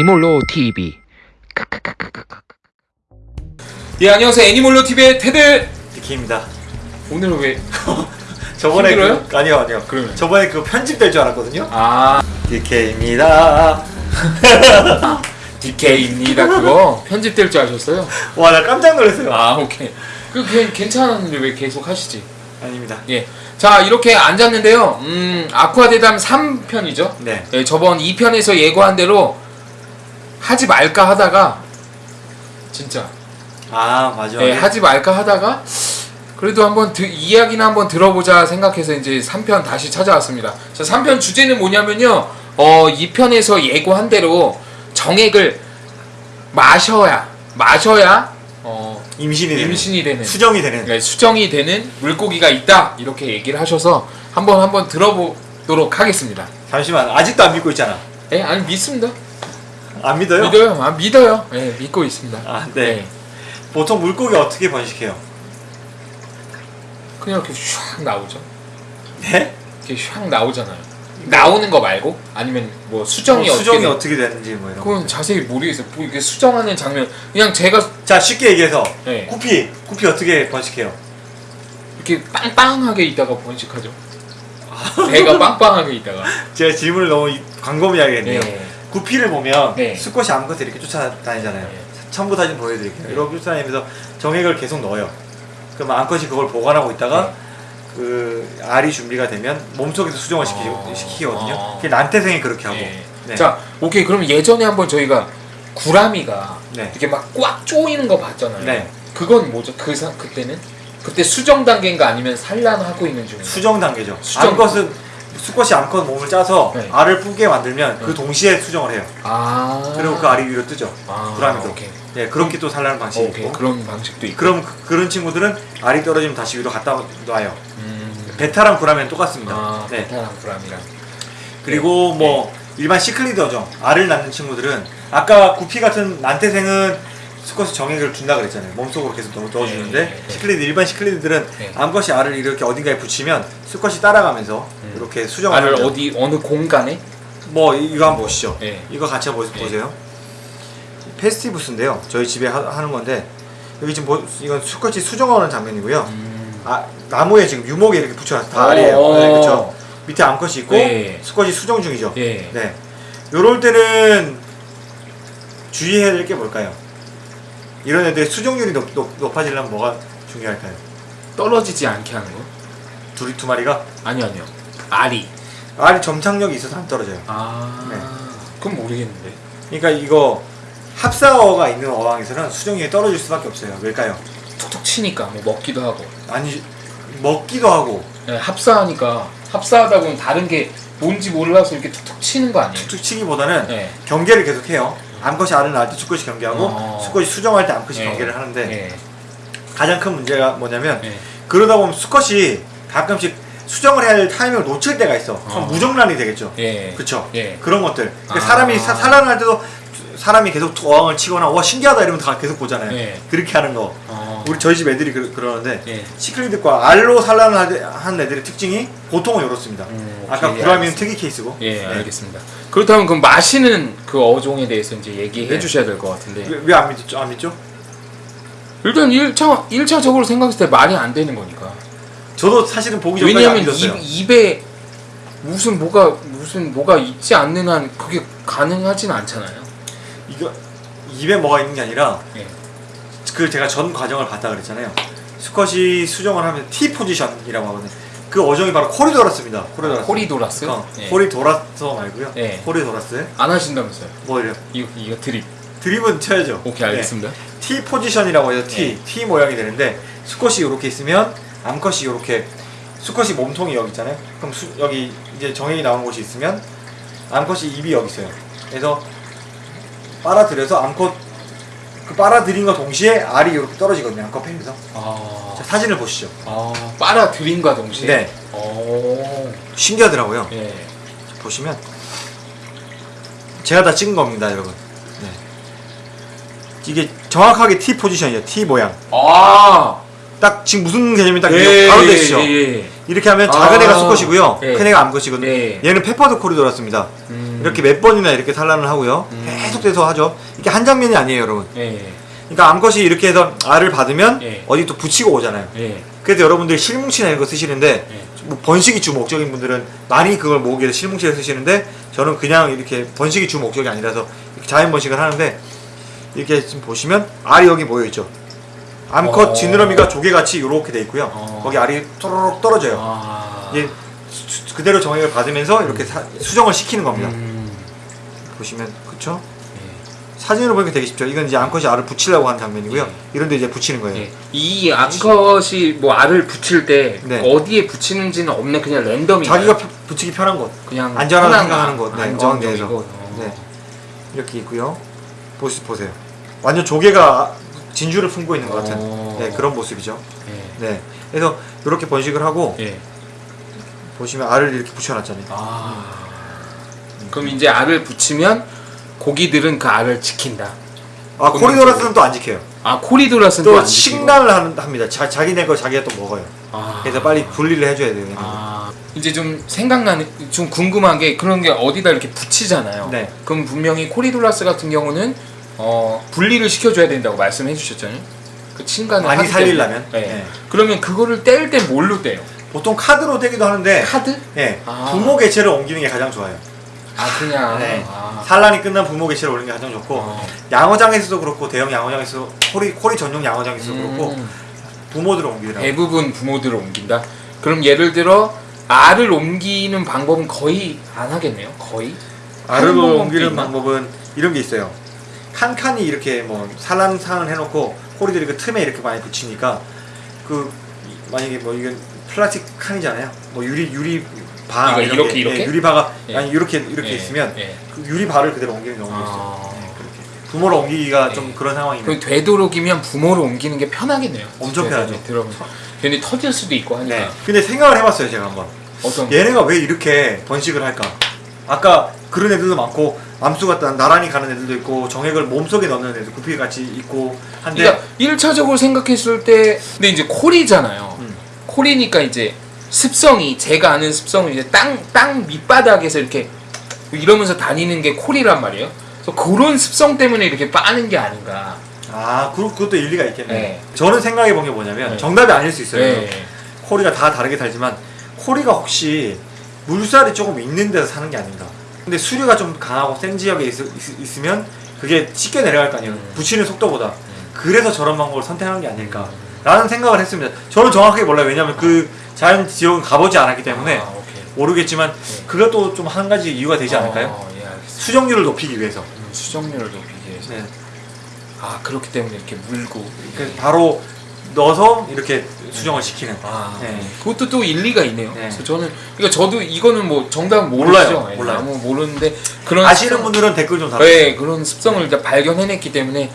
애니멀로 TV. 예 안녕하세요 애니멀로 TV의 테드 디키입니다. 오늘은 왜 저번에 힘들어요? 그, 아니요 아니요. 그러면? 저번에 그 편집될 줄 알았거든요. 아 디케입니다. DK입니다 그거 편집될 줄 아셨어요? 와 나 깜짝 놀랐어요. 아 오케이 그 그냥 괜찮았는데 왜 계속 하시지? 아닙니다. 예. 자 이렇게 앉았는데요. 음 아쿠아 대담 3편이죠. 네. 예, 저번 2편에서 예고한 대로 하지 말까 하다가 진짜 아 맞아. 예, 하지 말까 하다가 그래도 한번 드, 이야기나 한번 들어보자 생각해서 이제 3편 다시 찾아왔습니다. 자, 3편 주제는 뭐냐면요. 어, 2편에서 예고한 대로 정액을 마셔야 마셔야 어, 임신이 되는. 임신이 되는 수정이 되는. 네, 수정이 되는 물고기가 있다 이렇게 얘기를 하셔서 한번 한번 들어보도록 하겠습니다. 잠시만 아직도 안 믿고 있잖아. 예, 아니 믿습니다. 안 믿어요? 믿어요. 아, 믿어요. 예, 믿고 있습니다. 아 네. 보통 물고기 어떻게 번식해요? 그냥 이렇게 슉 나오죠. 네? 이렇게 샥 나오잖아요. 나오는 거 말고 아니면 뭐 수정이 뭐 어떻게 수정이 돼? 어떻게 되는지 뭐 이런. 거. 그건 자세히 모르겠어요. 뭐 이게 수정하는 장면 그냥 제가 자 쉽게 얘기해서 네. 구피 구피 어떻게 번식해요? 이렇게 빵빵하게 있다가 번식하죠. 배가 빵빵하게 있다가 제가 질문을 너무 이- 광범위하게 했네요. 네. 구피를 보면 네. 수컷이 암컷을 이렇게 쫓아다니잖아요. 네. 첨부 사진 보여드릴게요. 네. 이렇게 쫓아다니면서 정액을 계속 넣어요. 그럼 암컷이 그걸 보관하고 있다가 네. 그 알이 준비가 되면 몸속에서 수정을 시키, 어. 시키거든요. 어. 그게 난태생이 그렇게 하고. 네. 네. 자, 오케이. 그럼 예전에 한번 저희가 구라미가 네. 이렇게 막 꽉 조이는 거 봤잖아요. 네. 그건 뭐죠? 그 사, 그때는 그때 수정 단계인가 아니면 산란하고 있는 중인가? 수정 단계죠. 수정. 암컷은 수컷이 암컷 몸을 짜서 네. 알을 뿌게 만들면 네. 그 동시에 수정을 해요. 아. 그리고 그 알이 위로 뜨죠. 아, 구라미도. 오케이. 네, 그렇게 또 산란하는 방식이 오케이. 있고. 그런 방식도 있고. 그럼 그, 그런 친구들은 알이 떨어지면 다시 위로 갖다 놔요. 음. 베타랑 구라미는 똑같습니다. 아, 네. 베타랑 구라미랑. 그리고 뭐 일반 시클리더죠. 알을 낳는 친구들은 아까 구피 같은 난태생은 수컷이 정액을 준다 그랬잖아요. 몸속으로 계속 넣어, 넣어주는데 네, 네. 시클리드 일반 시클리드들은 네. 암컷이 알을 이렇게 어딘가에 붙이면 수컷이 따라가면서 음. 이렇게 수정을 알을. 어디 어느 공간에? 뭐 이- 이거 한번 보시죠. 네. 이거 같이 한번 보- 네. 보세요. 페스티부스인데요. 저희 집에 하, 하는 건데 여기 지금 보, 이건 수컷이 수정하는 장면이고요. 음. 아 나무에 지금 유목에 이렇게 붙여놨어 다 오. 알이에요. 네, 그렇죠. 밑에 암컷이 있고 네. 수컷이 수정 중이죠. 예. 네. 요럴 때는 주의해야 될 게 뭘까요? 이런 애들의 수정률이 높, 높, 높아지려면 뭐가 중요할까요? 떨어지지 않게 하는 거? 둘이 두 마리가 아니요, 아니요. 알이. 알이 점착력이 있어서 안 떨어져요. 아. 네. 그럼 모르겠는데. 그러니까 이거 합사어가 있는 어항에서는 수정률이 떨어질 수밖에 없어요. 왜일까요? 툭툭 치니까 뭐 먹기도 하고. 아니 먹기도 하고 네, 합사하니까 합사하다 보면 다른 게 뭔지 몰라서 이렇게 툭툭 치는 거 아니에요? 툭툭 치기보다는 네. 경계를 계속해요. 암컷이 알을 낳을 때 수컷이 경계하고 어. 수컷이 수정할 때 암컷이 네. 경계를 하는데 네. 가장 큰 문제가 뭐냐면 네. 그러다 보면 수컷이 가끔씩 수정을 해야 할 타이밍을 놓칠 때가 있어. 그럼 어. 무정란이 되겠죠. 예. 그쵸? 예. 그런 것들. 그러니까 아. 사람이 사, 산란할 때도 사람이 계속 어항을 치거나 와 신기하다 이러면 다 계속 보잖아요. 예. 그렇게 하는 거. 어. 우리 저희 집 애들이 그, 그러는데 예. 시클리드과 알로 산란을 하- 한 애들의 특징이 보통은 이렇습니다. 음, 아까 구라미는 알겠습니다. 특이 케이스고. 예, 네. 알겠습니다. 그렇다면 그 마시는 그 어종에 대해서 이제 얘기해 네. 주셔야 될 것 같은데. 왜 안 믿죠? 안 믿죠? 일단 1차 1차적으로 생각했을 때 말이 안 되는 거니까. 저도 사실은 보기 전까지 안 왜냐면. 입, 입에 무슨 뭐가 무슨 뭐가 있지 않는 한 그게 가능하진 않잖아요. 이거 입에 뭐가 있는 게 아니라 예. 그 제가 전 과정을 봤다 그랬잖아요. 수컷이 수정을 하면 T 포지션이라고 하거든요. 그 어종이 바로 코리도라스입니다. 코리도라스. 코리도라스? 어, 예. 코리도라스 말고요. 예. 코리도라스. 안 하신다면서요? 뭐 이래요? 이거 이거 드립. 드립은 쳐야죠. 오케이 알겠습니다. 네. T 포지션이라고 해서 T, 예. T 모양이 되는데 수컷이 이렇게 있으면 암컷이 이렇게 수컷이 몸통이 여기 있잖아요. 그럼 수, 여기 이제 정액이 나오는 곳이 있으면 암컷이 입이 여기 있어요. 그래서 빨아들여서 암컷 그 빨아들인 거 동시에 알이 이렇게 떨어지거든요. 암컷 배에서. 아, 자, 사진을 보시죠. 아 빨아들인과 동시에. 네. 오. 신기하더라고요. 예. 보시면 제가 다 찍은 겁니다, 여러분. 네. 이게 정확하게 T 포지션이에요. T 모양. 아. 딱 지금 무슨 개념이 딱 예, 바로 예, 되시죠. 예, 예. 이렇게 하면 작은 아. 애가 수컷이고요. 네. 큰 애가 암컷이거든요. 네. 얘는 페퍼드 코리도라스입니다. 음. 이렇게 몇 번이나 이렇게 산란을 하고요. 음. 계속돼서 하죠. 이게 한 장면이 아니에요, 여러분. 예. 그러니까 암컷이 이렇게 해서 알을 받으면 예. 어디 또 붙이고 오잖아요. 예. 그래서 여러분들이 실뭉치나 이런 거 쓰시는데 예. 뭐 번식이 주 목적인 분들은 많이 그걸 모으기 위해서 실뭉치를 쓰시는데 저는 그냥 이렇게 번식이 주 목적이 아니라서 자연 번식을 하는데 이렇게 지금 보시면 알이 여기 모여 있죠. 암컷 어. 지느러미가 조개같이 이렇게 돼 있고요. 어. 거기 알이 또르륵 떨어져요. 아. 이게 수- 수- 그대로 정액을 받으면서 이렇게 사- 수정을 시키는 겁니다. 음. 보시면? 예. 사진으로 보니까 되게 쉽죠. 이건 이제 암컷이 알을 붙이려고 하는 장면이고요. 예. 이런데 이제 붙이는 거예요. 예. 이 암컷이 뭐 알을 붙일 때 네. 어디에 붙이는지는 없는 그냥 랜덤이 자기가 펴- 붙이기 편한 곳 그냥 안전하다고 편한 생각하는 곳, 네, 어항에서. 어. 네. 이렇게 있고요. 보시 보세요. 완전 조개가 진주를 품고 있는 것 같은 어. 네, 그런 모습이죠. 예. 네. 그래서 이렇게 번식을 하고 예. 보시면 알을 이렇게 붙여놨잖아요. 아. 그럼 이제 알을 붙이면 고기들은 그 알을 지킨다. 아 코리도라스는 또 안 지켜요. 아 코리도라스는 또 지키고. 식란을 하는, 합니다. 자, 자기네 거 자기가 또 먹어요. 아. 그래서 빨리 분리를 해줘야 돼요. 아 이제 좀 생각나는 좀 궁금한 게 그런 게 어디다 이렇게 붙이잖아요. 네. 그럼 분명히 코리도라스 같은 경우는 어 분리를 시켜줘야 된다고 말씀해 주셨잖아요. 그 친간을 많이. 살리려면? 네. 네. 그러면 그거를 뗄 때 뭘로 떼요? 보통 카드로 떼기도 하는데 카드? 네. 아. 부모 개체를 옮기는 게 가장 좋아요. 아 그냥. 네. 아. 산란이 끝난 부모 개체를 올리는 게 가장 좋고 어. 양어장에서도 그렇고 대형 양어장에서 코리 코리 전용 양어장에서도 그렇고 음, 부모들을 옮기더라고요. 대부분 부모들을 옮긴다. 그럼 예를 들어 알을 옮기는 방법은 거의 안 하겠네요. 거의. 알을 옮기는? 방법은 이런 게 있어요. 칸칸이 이렇게 뭐 산란상을 해놓고 코리들이 그 틈에 이렇게 많이 붙이니까 그 이- 만약에 뭐 이건 플라스틱 칸이잖아요. 뭐 유리 유리 바 이렇게, 게, 이렇게? 예, 유리 바가 예. 아니 이렇게 이렇게 예, 있으면 예. 그 유리 바를 그대로 옮기는 경우도 아. 있어요. 네, 그렇게 부모를 옮기기가 예. 좀 그런 상황이면 그 되도록이면 부모를 옮기는 게 편하겠네요. 엄청 편하죠. 들어보면 괜히 터질 수도 있고 하니까. 네. 근데 생각을 해봤어요 제가 한번. 어떤 얘네가 왜 이렇게 번식을 할까? 아까 그런 애들도 많고 암수가 나- 나란히 가는 애들도 있고 정액을 몸속에 넣는 애들 구피 같이 있고 한데 그러니까 1차적으로 생각했을 때 근데 이제 콜이잖아요. 음. 콜이니까 이제 습성이 제가 아는 습성은 이제 땅 땅 밑바닥에서 이렇게 이러면서 다니는 게 콜이란 말이에요. 그래서 그런 습성 때문에 이렇게 빠는 게 아닌가. 아 그, 그것도 일리가 있겠네. 네. 저는 생각해 본 게 뭐냐면 네. 정답이 아닐 수 있어요. 네. 코리가 다 다르게 살지만 코리가 혹시 물살이 조금 있는 데서 사는 게 아닌가. 근데 수류가 좀 강하고 센 지역에 있, 으면 그게 쉽게 내려갈 거 아니에요. 음. 붙이는 속도보다. 그래서 저런 방법을 선택한 게 아닐까 라는 생각을 했습니다. 저는 정확하게 몰라요. 왜냐하면 그 자연 지역은 가보지 않았기 때문에 아. 모르겠지만 그것도 좀 한 가지 이유가 되지 않을까요? 어, 예. 수정률을 높이기 위해서. 음, 수정률을 높이기 위해서. 네. 아 그렇기 때문에 이렇게 물고. 그래서 바로 넣어서 이렇게 수정을 시키는. 아, 네. 그것도 또 일리가 있네요. 네. 그래서 저는 그러니까 저도 이거는 뭐 정답. 몰라요. 예, 몰라요. 아무 모르는데 그런 아시는 습성- 분들은 댓글 좀 달아주세요. 네, 그런 습성을 일단 발견해냈기 때문에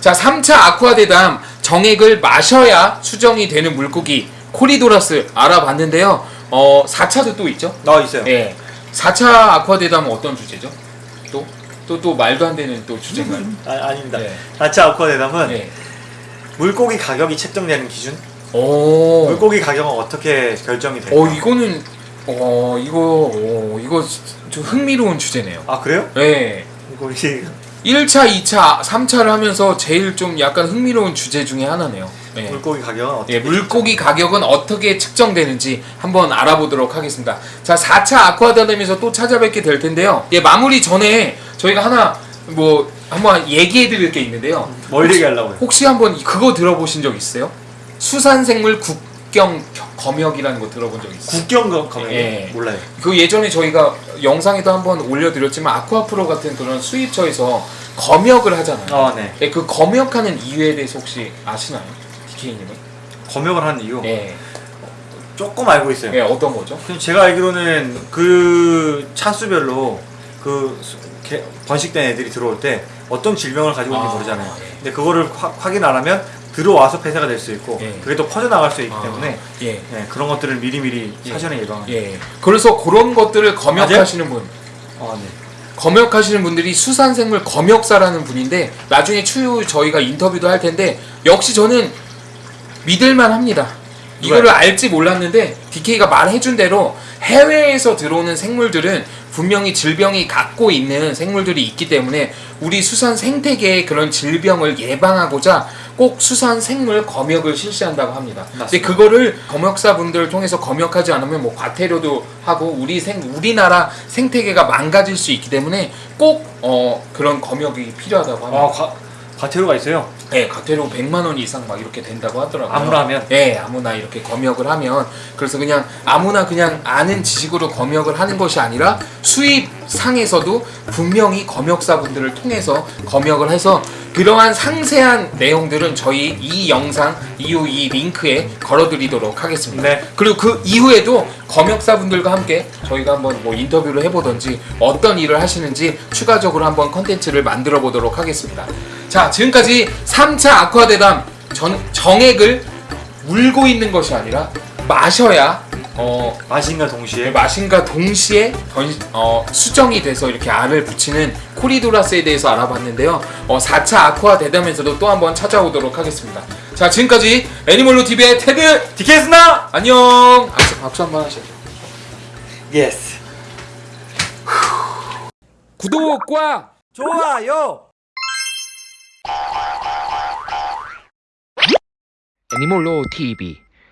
자 3차 아쿠아 대담 정액을 마셔야 수정이 되는 물고기 코리도라스 알아봤는데요. 어 4차도 또 있죠. 나와 있어요. 네. 4차 아쿠아 대담은 어떤 주제죠? 또? 또, 또 말도 안 되는 또 주제인가요? 아, 아닙니다. 네. 다치 아쿠아 대담은 네. 물고기 가격이 책정되는 기준? 오. 물고기 가격은 어떻게 결정이 될까? 어, 이거는, 어, 이거, 어, 이거 좀 흥미로운 주제네요. 아 그래요? 네. 물고기 1차, 2차, 3차를 하면서 제일 좀 약간 흥미로운 주제 중에 하나네요. 네. 물고기 가격은 어떻게? 예, 물고기 가격은 어떻게 측정되는지 한번 알아보도록 하겠습니다. 자, 4차 아쿠아다덤에서 또 찾아뵙게 될 텐데요. 예, 마무리 전에 저희가 하나 뭐 한번 얘기해 드릴 게 있는데요. 뭘 얘기하려고요? 혹시 한번 그거 들어보신 적 있어요? 수산생물 국경 검역이라는 거 들어본 적 있어요? 국경 거- 가면 예. 몰라요. 그 예전에 저희가 영상에도 한번 올려드렸지만 아쿠아프로 같은 그런 수입처에서 검역을 하잖아요. 아 네. 예, 그 검역하는 이유에 대해서 혹시 아시나요? DK님은? 검역을 하는 이유 예. 조금 알고 있어요. 예, 어떤 거죠? 제가 알기로는 그 차수별로 그 수- 개- 번식된 애들이 들어올 때 어떤 질병을 가지고 있는지 아, 모르잖아요. 예. 근데 그거를 확- 확인 안 하면 들어와서 폐사가 될 수 있고 예. 그게 또 퍼져나갈 수 있기 아, 때문에 예. 네, 그런 것들을 미리미리 예. 사전에 예방하는. 예. 그래서 그런 것들을 검역하시는 분, 아 네. 검역하시는 분들이 수산생물 검역사라는 분인데 나중에 추후 저희가 인터뷰도 할 텐데 역시 저는 믿을만 합니다. 이거를 알지 몰랐는데 DK가 말해준 대로 해외에서 들어오는 생물들은 분명히 질병이 갖고 있는 생물들이 있기 때문에 우리 수산 생태계의 그런 질병을 예방하고자 꼭 수산 생물 검역을 실시한다고 합니다. 근데 맞습니다. 그거를 검역사분들을 통해서 검역하지 않으면 뭐 과태료도 하고 우리 생 우리나라 생태계가 망가질 수 있기 때문에 꼭 어, 그런 검역이 필요하다고 합니다. 아, 과, 과태료가 있어요. 네, 과태료 100만 원 이상 막 이렇게 된다고 하더라고요. 아무나 하면? 네, 아무나 이렇게 검역을 하면 그래서 그냥 아무나 그냥 아는 지식으로 검역을 하는 것이 아니라 수입 상에서도 분명히 검역사분들을 통해서 검역을 해서 그러한 상세한 내용들은 저희 이 영상 이후 이 링크에 걸어드리도록 하겠습니다. 네. 그리고 그 이후에도 검역사분들과 함께 저희가 한번 뭐 인터뷰를 해보던지 어떤 일을 하시는지 추가적으로 한번 컨텐츠를 만들어 보도록 하겠습니다. 자, 지금까지 3차 아쿠아대담 전, 정액을 물고 있는 것이 아니라 마셔야 어, 마신과 동시에 마신과 동시에 던, 어, 수정이 돼서 이렇게 알을 붙이는 코리도라스에 대해서 알아봤는데요. 어, 4차 아쿠아 대담에서도 또 한번 찾아오도록 하겠습니다. 자, 지금까지 애니멀로 TV의 테드 디케스나 안녕. 박수, 박수 한번 하시죠. yes 구독과 좋아요 애니멀로 TV